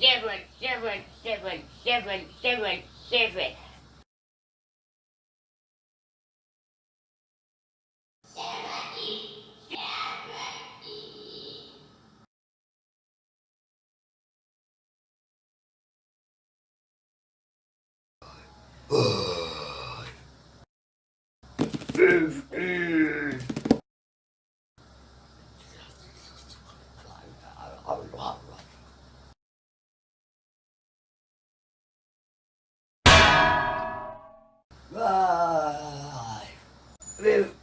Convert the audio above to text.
seven, seven, seven, seven, seven. Fifty. This.